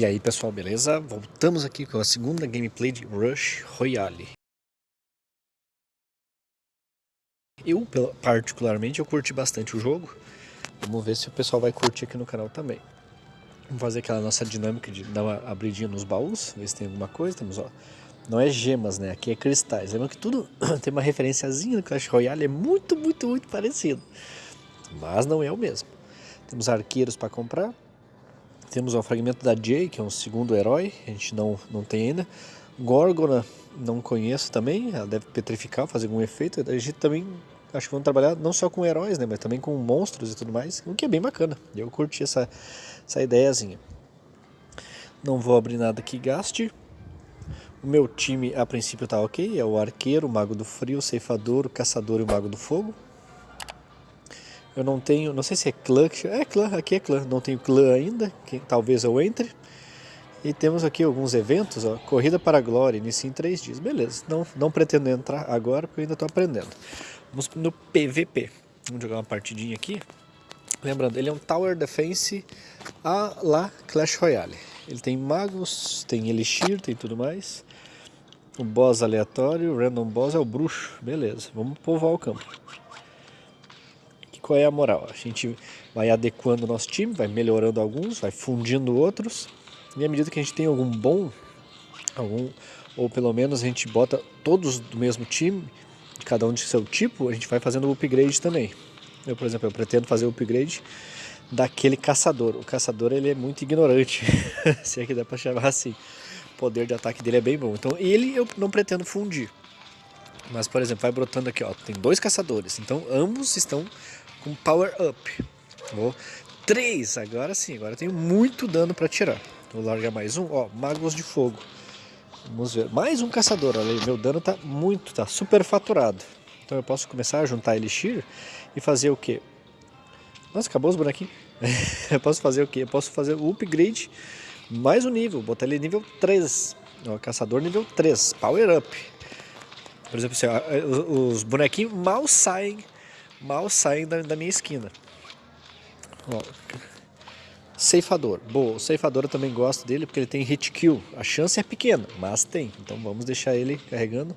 E aí pessoal, beleza? Voltamos aqui com a segunda gameplay de Rush Royale. Eu, particularmente, eu curti bastante o jogo. Vamos ver se o pessoal vai curtir aqui no canal também. Vamos fazer aquela nossa dinâmica de dar uma abridinha nos baús, ver se tem alguma coisa. Temos, ó, não é gemas, né? Aqui é cristais. Lembra que tudo tem uma referenciazinha no Clash Royale, é muito, muito, muito parecido. Mas não é o mesmo. Temos arqueiros para comprar. Temos o fragmento da Jay, que é um segundo herói, a gente não, não tem ainda. Gorgona, não conheço também, ela deve petrificar, fazer algum efeito. A gente também, acho que vamos trabalhar não só com heróis, né, mas também com monstros e tudo mais, o que é bem bacana. Eu curti essa, essa ideiazinha. Não vou abrir nada que gaste. O meu time, a princípio, tá ok. É o arqueiro, o mago do frio, o ceifador, o caçador e o mago do fogo. Eu não tenho, não sei se é clã, é clã, aqui é clã, não tenho clã ainda, que talvez eu entre. E temos aqui alguns eventos, ó, Corrida para a Glória, inicia em três dias. Beleza, não, não pretendo entrar agora porque eu ainda estou aprendendo. Vamos no PVP. Vamos jogar uma partidinha aqui. Lembrando, ele é um Tower Defense a la Clash Royale. Ele tem magos, tem elixir, tem tudo mais. O boss aleatório, o random boss é o bruxo. Beleza, vamos povoar o campo qual é a moral? A gente vai adequando o nosso time, vai melhorando alguns, vai fundindo outros, e à medida que a gente tem algum bom, algum, ou pelo menos a gente bota todos do mesmo time, cada um de seu tipo, a gente vai fazendo o upgrade também. Eu, por exemplo, eu pretendo fazer o upgrade daquele caçador. O caçador ele é muito ignorante, se é que dá para chamar assim. O poder de ataque dele é bem bom. Então ele eu não pretendo fundir. Mas, por exemplo, vai brotando aqui, ó, tem dois caçadores. Então ambos estão com Power Up. Vou 3, agora sim, agora tenho muito dano para tirar. Vou largar mais um, ó, Magos de Fogo. Vamos ver, mais um caçador, olha aí, meu dano tá muito, tá super faturado. Então eu posso começar a juntar Elixir e fazer o que? Nossa, acabou os bonequinhos. eu posso fazer o que? Eu posso fazer o upgrade mais um nível, botar ele nível 3. Ó, caçador nível 3, Power Up. Por exemplo, assim, ó, os bonequinhos mal saem mal saem da, da minha esquina. Ó, ceifador. Boa, o ceifador eu também gosto dele porque ele tem hit kill. A chance é pequena, mas tem. Então vamos deixar ele carregando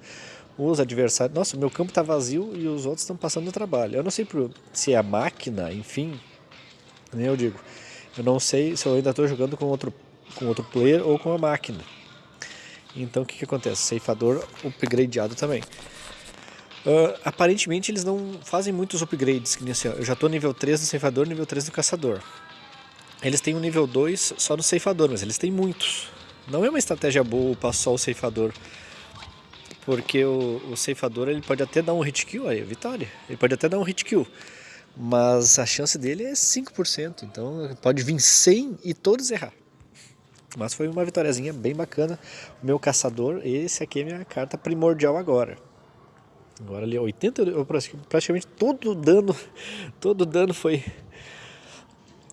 os adversários. Nossa, meu campo está vazio e os outros estão passando o trabalho. Eu não sei se é a máquina, enfim. Nem eu digo. Eu não sei se eu ainda estou jogando com outro, com outro player ou com a máquina. Então o que, que acontece? Ceifador upgradeado também. Uh, aparentemente eles não fazem muitos upgrades, que nem assim, eu já estou nível 3 do ceifador, nível 3 do caçador. Eles têm um nível 2 só no ceifador, mas eles têm muitos. Não é uma estratégia boa passar o ceifador, porque o, o, ceifador ele pode até dar um hit kill, aí, vitória. Ele pode até dar um hit kill, mas a chance dele é 5%, então pode vir 100 e todos errar. Mas foi uma vitóriazinha bem bacana. O meu caçador, esse aqui é minha carta primordial agora. Agora ali 80, eu praticamente todo o dano, todo o dano foi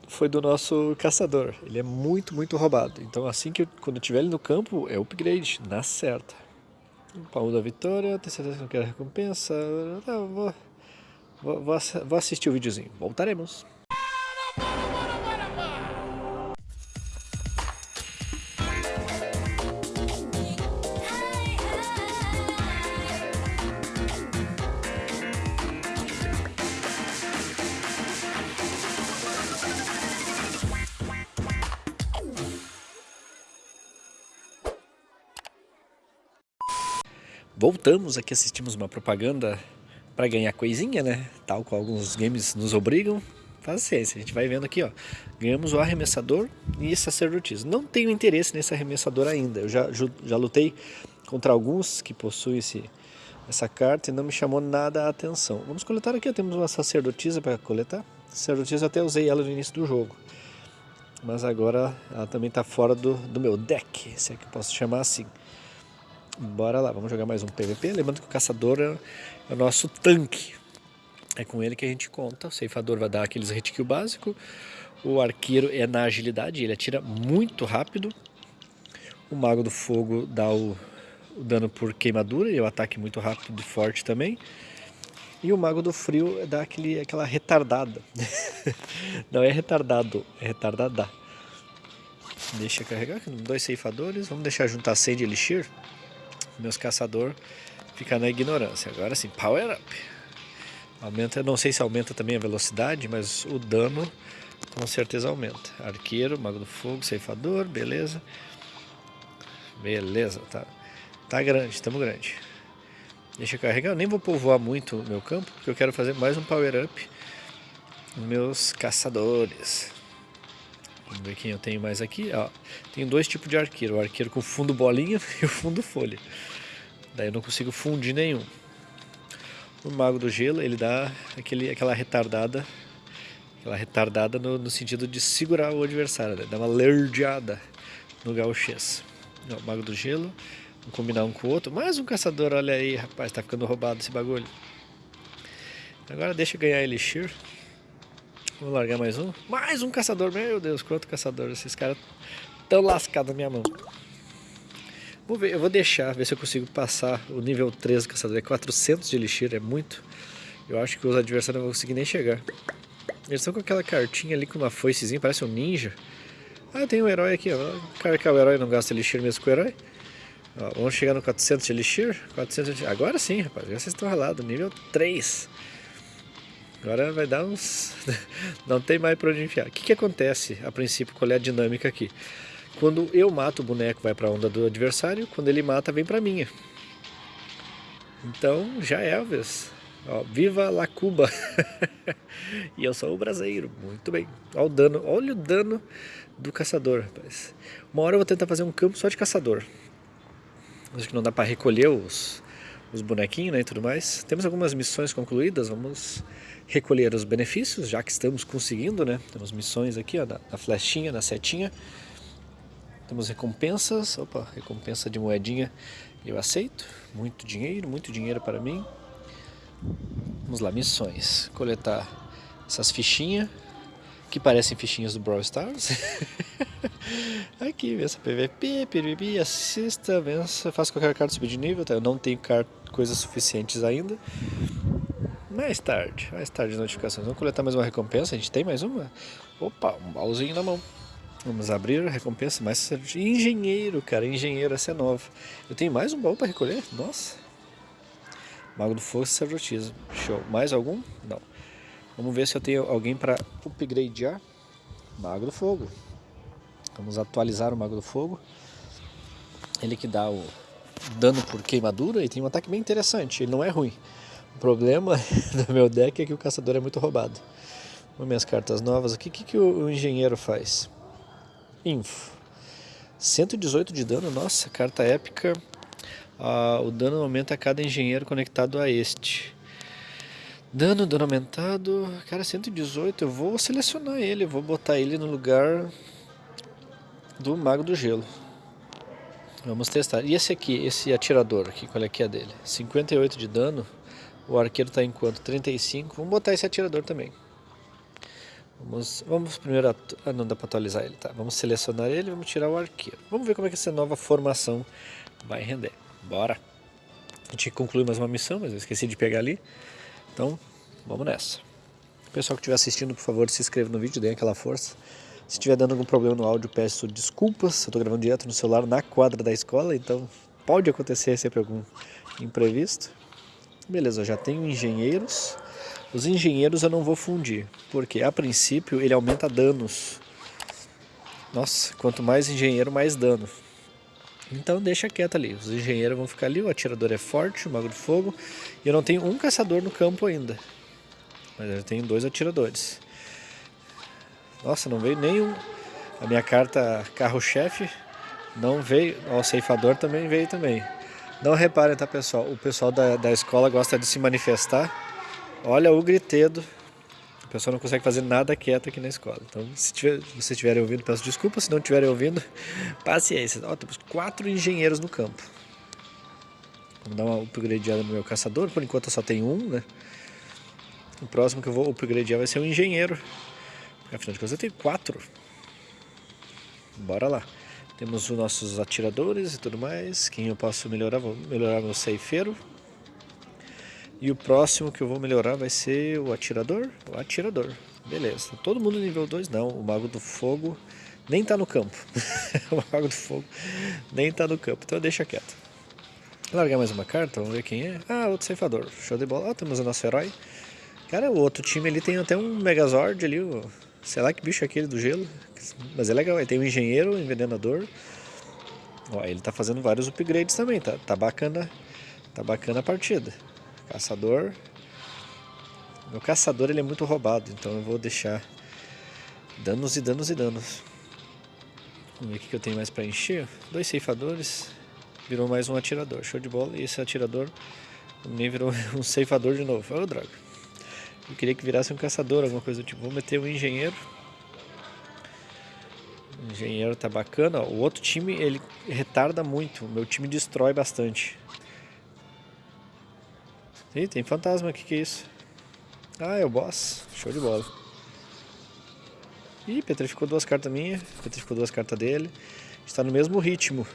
foi do nosso caçador. Ele é muito, muito roubado. Então assim que eu, quando eu tiver ele no campo, é upgrade, na certa. Pau da vitória, tem certeza que não quero recompensa. Ah, vou, vou, vou assistir o videozinho. Voltaremos. Voltamos aqui, assistimos uma propaganda para ganhar coisinha, né? Tal qual alguns games nos obrigam. Paciência, a gente vai vendo aqui, ó. Ganhamos o arremessador e sacerdotisa. Não tenho interesse nesse arremessador ainda. Eu já, já lutei contra alguns que possuem esse, essa carta e não me chamou nada a atenção. Vamos coletar aqui, ó. temos uma sacerdotisa para coletar. Sacerdotisa eu até usei ela no início do jogo. Mas agora ela também está fora do, do meu deck, se é que eu posso chamar assim. Bora lá, vamos jogar mais um PVP. Lembrando que o caçador é o nosso tanque. É com ele que a gente conta. O ceifador vai dar aqueles hit kill básico. O arqueiro é na agilidade, ele atira muito rápido. O mago do fogo dá o, o dano por queimadura e o ataque muito rápido e forte também. E o mago do frio dá aquele, aquela retardada. Não é retardado, é retardada. Deixa carregar, dois ceifadores. Vamos deixar juntar 100 de elixir. Meus caçador ficar na ignorância. Agora sim, power up. Aumenta, não sei se aumenta também a velocidade, mas o dano com certeza aumenta. Arqueiro, mago do fogo, ceifador, beleza. Beleza, tá. Tá grande, estamos grande. Deixa eu carregar. Eu nem vou povoar muito o meu campo, porque eu quero fazer mais um power up nos meus caçadores. Vamos ver quem eu tenho mais aqui. Ó, tenho dois tipos de arqueiro. O arqueiro com fundo bolinha e o fundo folha. Daí eu não consigo fundir nenhum. O mago do gelo, ele dá aquele, aquela retardada. Aquela retardada no, no sentido de segurar o adversário. Né? Dá uma lerdeada no gauchês. O mago do gelo. Vamos combinar um com o outro. Mais um caçador, olha aí, rapaz. Tá ficando roubado esse bagulho. Agora deixa eu ganhar Elixir. Vou largar mais um. Mais um caçador. Meu Deus, quanto caçador. Esses caras tão lascados na minha mão. Vou ver, eu vou deixar, ver se eu consigo passar o nível 3 do caçador. É 400 de elixir, é muito. Eu acho que os adversários não vão conseguir nem chegar. Eles estão com aquela cartinha ali com uma foicezinha, parece um ninja. Ah, tem um herói aqui, ó. Cara que é o herói não gasta elixir mesmo com o herói. Ó, vamos chegar no 400 de elixir. 400 de... Agora sim, rapaz. Já vocês estão ralados. Nível 3. Agora vai dar uns... Não tem mais para onde enfiar. O que, que acontece, a princípio, qual é a dinâmica aqui? Quando eu mato o boneco, vai para a onda do adversário. Quando ele mata, vem para minha. Então, já é, Elvis. Ó, viva la Cuba! e eu sou o braseiro. Muito bem. Olha o dano. Olha o dano do caçador, rapaz. Uma hora eu vou tentar fazer um campo só de caçador. Acho que não dá para recolher os, os bonequinhos né, e tudo mais. Temos algumas missões concluídas, vamos recolher os benefícios, já que estamos conseguindo, né? Temos missões aqui, ó, na, flechinha, na setinha. Temos recompensas, opa, recompensa de moedinha eu aceito. Muito dinheiro, muito dinheiro para mim. Vamos lá, missões. Coletar essas fichinhas, que parecem fichinhas do Brawl Stars. Aqui, vença PVP, PVP, assista, vença, faça qualquer carta subir de nível. Tá? Eu não tenho coisas suficientes ainda. Mais tarde, mais tarde notificações. Vamos coletar mais uma recompensa. A gente tem mais uma? Opa, um baúzinho na mão. Vamos abrir a recompensa. Mais engenheiro, cara. Engenheiro, essa é nova. Eu tenho mais um baú para recolher? Nossa. Mago do Fogo Sacerdotisa. Show. Mais algum? Não. Vamos ver se eu tenho alguém para upgradear. Mago do Fogo. Vamos atualizar o Mago do Fogo. Ele que dá o dano por queimadura e tem um ataque bem interessante. Ele não é ruim. O problema do meu deck é que o caçador é muito roubado. Vamos minhas cartas novas aqui. O que, que o, o engenheiro faz? Info. 118 de dano, nossa, carta épica. Ah, o dano aumenta a cada engenheiro conectado a este. Dano, dano aumentado. Cara, 118. Eu vou selecionar ele. Eu vou botar ele no lugar do Mago do Gelo. Vamos testar. E esse aqui, esse atirador aqui, qual é que é dele? 58 de dano. O arqueiro está em quanto? 35. Vamos botar esse atirador também. Vamos, vamos primeiro... Ah, não dá para atualizar ele, tá? Vamos selecionar ele vamos tirar o arqueiro. Vamos ver como é que essa nova formação vai render. Bora! A gente concluiu mais uma missão, mas eu esqueci de pegar ali. Então, vamos nessa. Pessoal que estiver assistindo, por favor, se inscreva no vídeo, dê aquela força. Se estiver dando algum problema no áudio, peço desculpas. Eu estou gravando direto no celular na quadra da escola, então pode acontecer sempre algum imprevisto. Beleza, já tenho engenheiros. Os engenheiros eu não vou fundir, porque a princípio ele aumenta danos. Nossa, quanto mais engenheiro, mais dano. Então deixa quieto ali, os engenheiros vão ficar ali, o atirador é forte, o mago de fogo. E eu não tenho um caçador no campo ainda. Mas eu tenho dois atiradores. Nossa, não veio nenhum. A minha carta carro-chefe não veio. Ó, o ceifador também veio também. Não reparem, tá, pessoal? O pessoal da, da escola gosta de se manifestar. Olha o gritedo. O pessoal não consegue fazer nada quieto aqui na escola. Então, se, tiver, vocês estiverem ouvindo, peço desculpa. Se não estiverem ouvindo, paciência. Ó, temos quatro engenheiros no campo. Vamos dar uma upgradeada no meu caçador. Por enquanto eu só tenho um, né? O próximo que eu vou upgradear vai ser um engenheiro. Afinal de contas eu tenho quatro. Bora lá. Temos os nossos atiradores e tudo mais. Quem eu posso melhorar? Vou melhorar meu ceifeiro. E o próximo que eu vou melhorar vai ser o atirador. O atirador. Beleza. Todo mundo nível 2 não. O mago do fogo nem tá no campo. o Mago do Fogo nem tá no campo, então deixa quieto. Largar mais uma carta, vamos ver quem é. Ah, outro ceifador. Show de bola. Ah, temos o nosso herói. Cara, o outro time ali tem até um Megazord ali. Sei lá que bicho é aquele do gelo. Mas é legal, ele tem um engenheiro, um envenenador. Ó, ele tá fazendo vários upgrades também, tá, tá bacana. Tá bacana a partida. Caçador. Meu caçador ele é muito roubado, então eu vou deixar danos e danos e danos. Vamos ver o que eu tenho mais para encher. Dois ceifadores. Virou mais um atirador. Show de bola. E esse atirador também virou um ceifador de novo. Ô, oh, droga. Eu queria que virasse um caçador, alguma coisa do tipo. Vou meter um engenheiro. O engenheiro tá bacana. O outro time, ele retarda muito. O meu time destrói bastante. Ih, tem fantasma aqui, que é isso? Ah, é o boss. Show de bola. Ih, petrificou duas cartas minhas. Petrificou duas cartas dele. Está no mesmo ritmo.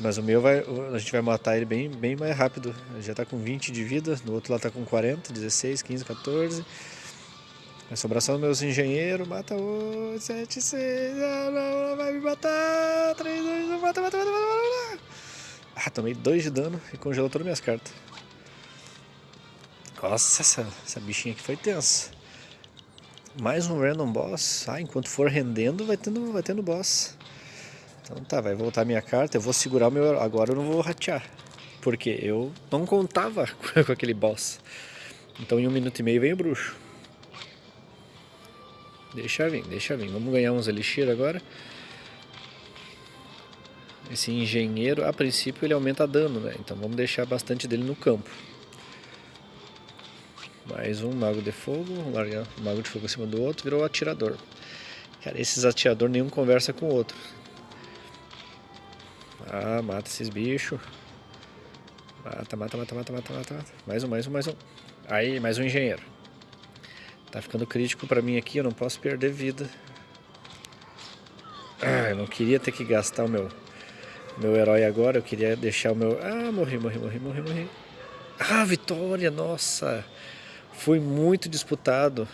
Mas o meu vai, a gente vai matar ele bem, bem mais rápido. Ele já está com 20 de vida, no outro lá está com 40, 16, 15, 14. Vai sobrar só os meus engenheiros. Mata o 7, 6. Ah, vai me matar. 3, 2, 1. Mata, mata, mata, mata, mata. Ah, tomei 2 de dano e congelou todas as minhas cartas. Nossa, essa, essa bichinha aqui foi tensa. Mais um random boss. Ah, enquanto for rendendo, vai tendo, vai tendo boss. Então tá, vai voltar minha carta. Eu vou segurar o meu. Agora eu não vou ratear. Porque eu não contava com aquele boss. Então em um minuto e meio vem o bruxo. Deixa vir, deixa vir. Vamos ganhar uns elixir agora. Esse engenheiro, a princípio, ele aumenta dano, né? Então vamos deixar bastante dele no campo. Mais um mago de fogo, mago de fogo em cima do outro, virou atirador. Cara, esses atiradores nenhum conversa com o outro. Ah, mata esses bichos. Mata, mata, mata, mata, mata, mata, mata. Mais um, mais um, mais um. Aí, mais um engenheiro. Tá ficando crítico pra mim aqui, eu não posso perder vida. Ah, eu não queria ter que gastar o meu, meu herói agora, eu queria deixar o meu... Ah, morri, morri, morri, morri, morri. Ah, vitória, nossa! Foi muito disputado.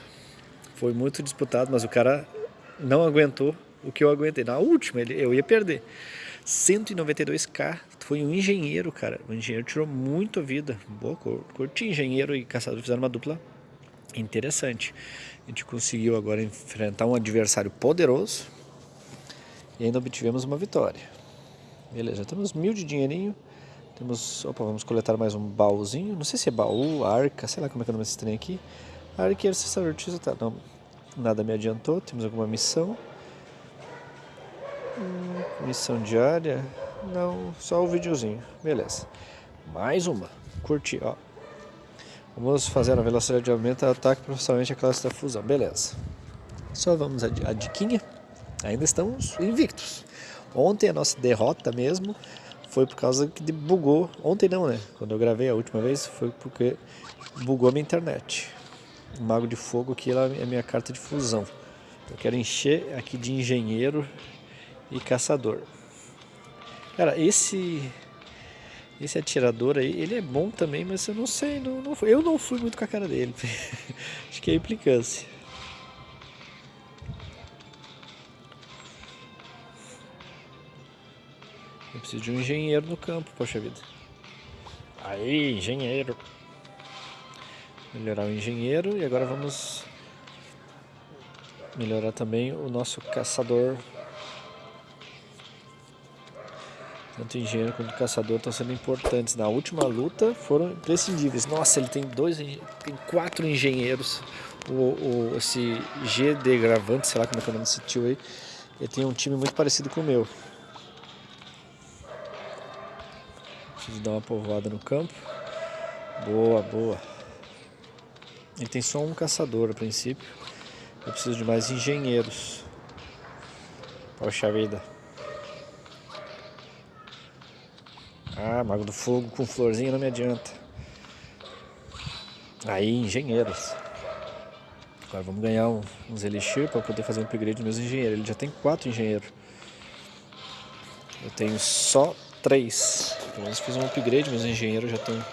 Foi muito disputado, mas o cara não aguentou o que eu aguentei. Na última, ele, eu ia perder. 192k, foi um engenheiro, cara. O engenheiro tirou muito vida. Boa, curti engenheiro e caçador fizeram uma dupla interessante. A gente conseguiu agora enfrentar um adversário poderoso e ainda obtivemos uma vitória. Beleza, temos mil de dinheirinho. Temos, opa, vamos coletar mais um baúzinho. Não sei se é baú, arca, sei lá como é que é o nome desse trem aqui. Arca e tá, não, nada me adiantou. Temos alguma missão. Missão diária. Não, só o videozinho. Beleza. Mais uma. Curti, ó. Vamos fazer a velocidade de aumento ataque profissionalmente a classe da fusão. Beleza. Só vamos a, a diquinha. Ainda estamos invictos. Ontem a nossa derrota mesmo foi por causa que bugou. Ontem não, né? Quando eu gravei a última vez, foi porque bugou a minha internet. O Mago de Fogo aqui é a minha carta de fusão. Eu quero encher aqui de engenheiro e caçador. Cara, esse esse atirador aí, ele é bom também, mas eu não sei, não, não eu não fui muito com a cara dele. Acho que é implicância. Eu preciso de um engenheiro no campo, poxa vida. Aí, engenheiro. Melhorar o engenheiro e agora vamos melhorar também o nosso caçador. Tanto engenheiro quanto caçador estão sendo importantes. Na última luta foram imprescindíveis. Nossa, ele tem dois, tem quatro engenheiros. O, o, esse GD Gravante, sei lá como é que é o nome desse tio aí, ele tem um time muito parecido com o meu. Preciso dar uma povoada no campo. Boa, boa. Ele tem só um caçador a princípio. Eu preciso de mais engenheiros. Poxa vida. Ah, Mago do Fogo com florzinha não me adianta. Aí, engenheiros. Agora vamos ganhar uns elixir para poder fazer um upgrade dos meus engenheiros. Ele já tem quatro engenheiros. Eu tenho só três. Pelo menos fiz um upgrade, meus engenheiros já estão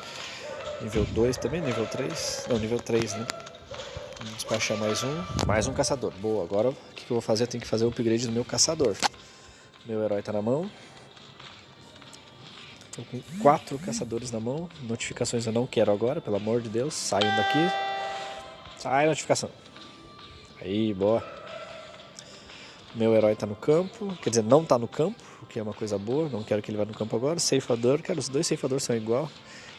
nível 2 também, nível 3. Não, nível 3, né? Vamos despachar mais um. Mais um caçador. Boa, agora o que eu vou fazer? Eu tenho que fazer o upgrade do meu caçador. Meu herói está na mão. Estou com quatro caçadores na mão. Notificações eu não quero agora, pelo amor de Deus. Saiam daqui. Sai notificação. Aí, boa. Meu herói está no campo. Quer dizer, não está no campo, o que é uma coisa boa. Não quero que ele vá no campo agora. Ceifador, cara, os dois ceifadores são igual.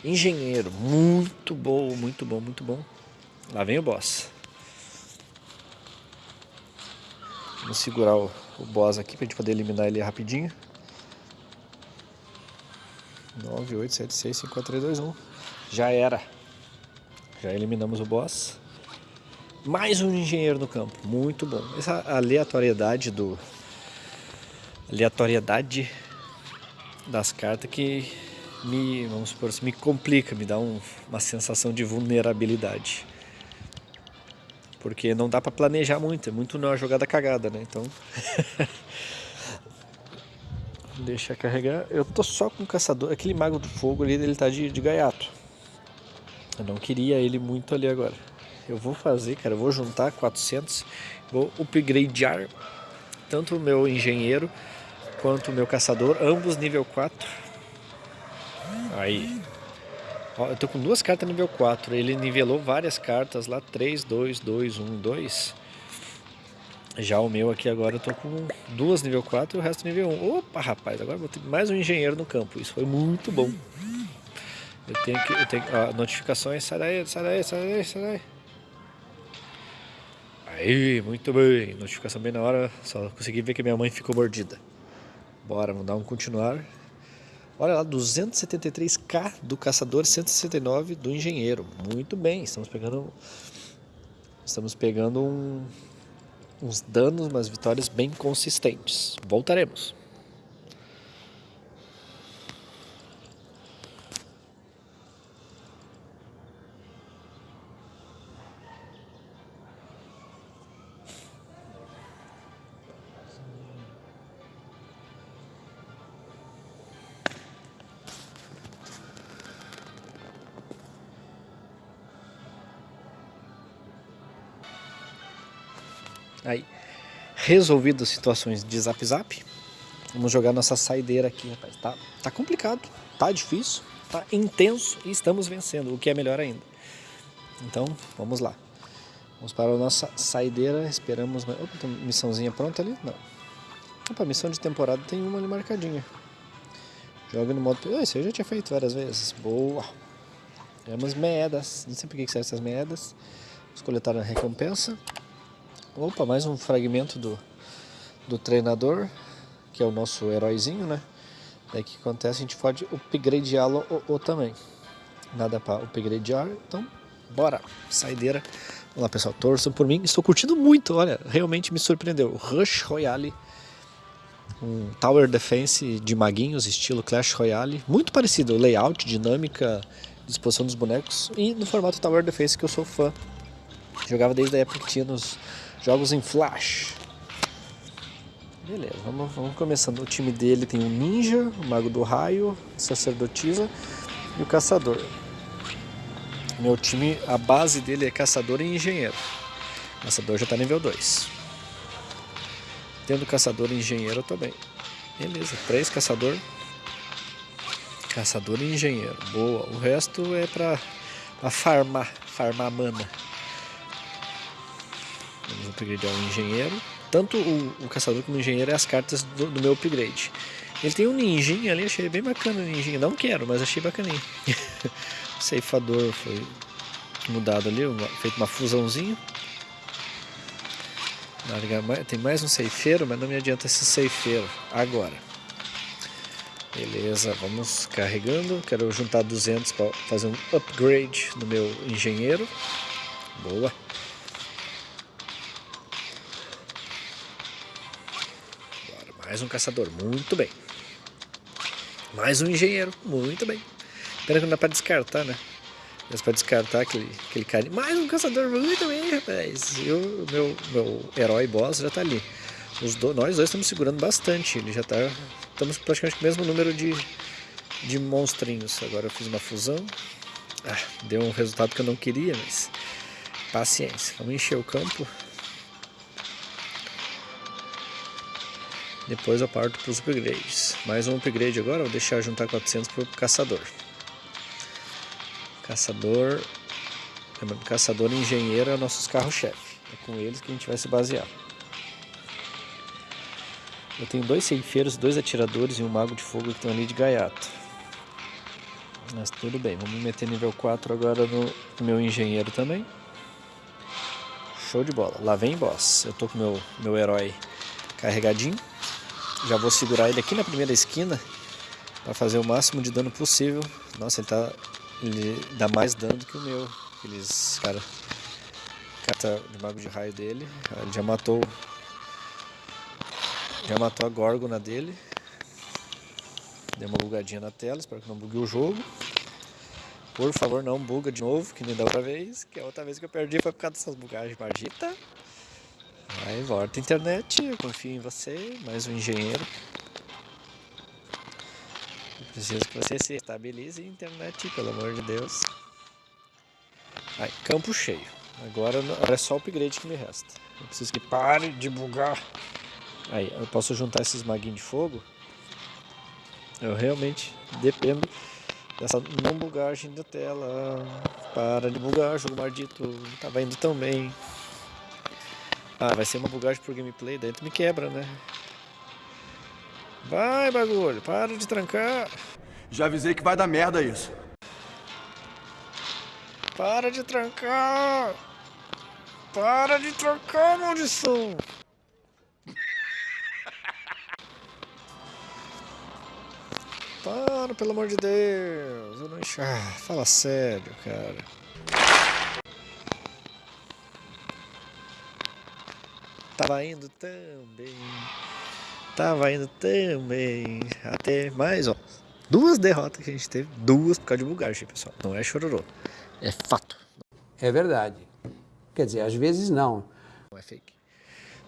Engenheiro, muito bom, muito bom, muito bom. Lá vem o boss. Vamos segurar o, o boss aqui para a gente poder eliminar ele rapidinho. 9, 8, 7, 6, 5, 4, 3, 2, 1. Já era. Já eliminamos o boss. Mais um engenheiro no campo. Muito bom. Essa aleatoriedade do... Aleatoriedade das cartas que me, vamos supor assim, me complica, me dá um, uma sensação de vulnerabilidade. Porque não dá para planejar muito, é muito uma jogada cagada, né? Então. Deixa carregar. Eu tô só com o caçador. Aquele mago do fogo ali, ele tá de, de gaiato. Eu não queria ele muito ali agora. Eu vou fazer, cara, eu vou juntar 400. Vou upgradear tanto o meu engenheiro quanto o meu caçador, ambos nível 4. Aí. Ó, eu tô com duas cartas nível 4. Ele nivelou várias cartas lá. 3, 2, 2, 1, 2. Já o meu aqui agora eu tô com duas nível 4 e o resto nível 1. Opa, rapaz, agora vou ter mais um engenheiro no campo. Isso foi muito bom. Eu tenho que. Eu tenho, ó, notificações. Sai daí, sai daí, sai daí, sai daí. Aí, muito bem. Notificação bem na hora. Só consegui ver que minha mãe ficou mordida. Bora, vamos dar um continuar. Olha lá, 273k do caçador, 169 do engenheiro. Muito bem, estamos pegando estamos pegando um, uns danos, umas vitórias bem consistentes. Voltaremos. Aí, resolvido situações de zap zap, vamos jogar nossa saideira aqui, rapaz. Tá, tá complicado, tá difícil, tá intenso e estamos vencendo, o que é melhor ainda. Então, vamos lá. Vamos para a nossa saideira, esperamos... Opa, tem missãozinha pronta ali? Não. Opa, missão de temporada tem uma ali marcadinha. Joga no modo... Oh, isso eu já tinha feito várias vezes. Boa. Temos meedas. Não sei por que servem essas meedas. Vamos coletar a recompensa. Opa, mais um fragmento do, do treinador, que é o nosso heróizinho, né? Daí o que acontece, a gente pode upgradeá-lo também. Nada para upgradear, então bora, saideira. Vamos lá pessoal, torçam por mim, estou curtindo muito, olha, realmente me surpreendeu. Rush Royale, um Tower Defense de maguinhos, estilo Clash Royale, muito parecido, layout, dinâmica, disposição dos bonecos e no formato Tower Defense que eu sou fã. Jogava desde a época que tinha nos Jogos em Flash. Beleza, vamos, vamos começando. O time dele tem o Ninja, o Mago do Raio, Sacerdotisa e o Caçador. Meu time, a base dele é Caçador e Engenheiro. O Caçador já está nível 2. Tendo Caçador e Engenheiro também. Beleza, três Caçador. Caçador e Engenheiro. Boa. O resto é para farmar, farmar mana. Vamos upgradear o engenheiro. Tanto o, o caçador como o engenheiro é as cartas do, do meu upgrade. Ele tem um ninjinha ali, achei bem bacana o ninjinha. Não quero, mas achei bacaninho. o ceifador foi mudado ali, uma, feito uma fusãozinha. Tem mais um ceifeiro, mas não me adianta esse ceifeiro agora. Beleza, vamos carregando. Quero juntar 200 para fazer um upgrade no meu engenheiro. Boa. Mais um caçador, muito bem. Mais um engenheiro, muito bem. Pena que não dá pra descartar, né? Mas pra descartar aquele, aquele cara. Mais um caçador, muito bem, rapaz. E o meu, meu herói boss já tá ali. Os do, nós dois estamos segurando bastante. Ele já tá. Estamos praticamente com o mesmo número de, de monstrinhos. Agora eu fiz uma fusão. Ah, deu um resultado que eu não queria, mas Paciência. Vamos encher o campo. Depois eu parto para os upgrades. Mais um upgrade agora, vou deixar juntar 400 para o caçador. Caçador... Lembrando, caçador e engenheiro é nossos carros-chefe. É com eles que a gente vai se basear. Eu tenho dois ceifeiros, dois atiradores e um mago de fogo que estão ali de gaiato. Mas tudo bem, vamos meter nível 4 agora no meu engenheiro também. Show de bola. Lá vem boss. Eu tô com meu meu herói carregadinho. Já vou segurar ele aqui na primeira esquina para fazer o máximo de dano possível. Nossa, ele tá ele dá mais dano do que o meu. Aqueles cara carta de mago de raio dele. Ele já matou já matou a górgona dele. Deu uma bugadinha na tela, espero que não bugue o jogo. Por favor, não buga de novo, que nem da outra vez. Que a outra vez que eu perdi foi por causa dessas bugagens maldita. Aí volta a internet, eu confio em você, mais um engenheiro. Eu preciso que você se estabilize a internet, pelo amor de Deus. Aí, campo cheio. Agora, agora é só o upgrade que me resta. Eu preciso que pare de bugar. Aí, eu posso juntar esses maguinhos de fogo. Eu realmente dependo dessa não bugagem da tela. Para de bugar, jogo maldito. Tava indo tão bem. Ah, vai ser uma bugagem por gameplay, daí tu me quebra, né? Vai, bagulho, para de trancar. Já avisei que vai dar merda isso. Para de trancar. Para de trancar, maldição. Para, pelo amor de Deus. Eu não enx... ah, fala sério, cara. Tava indo tão bem. Tava indo tão bem. Até mais, ó. Duas derrotas que a gente teve. Duas por causa de bugagem, pessoal. Não é chororô. É fato. É verdade. Quer dizer, às vezes não. Não é fake.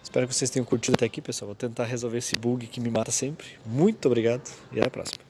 Espero que vocês tenham curtido até aqui, pessoal. Vou tentar resolver esse bug que me mata sempre. Muito obrigado e até a próxima.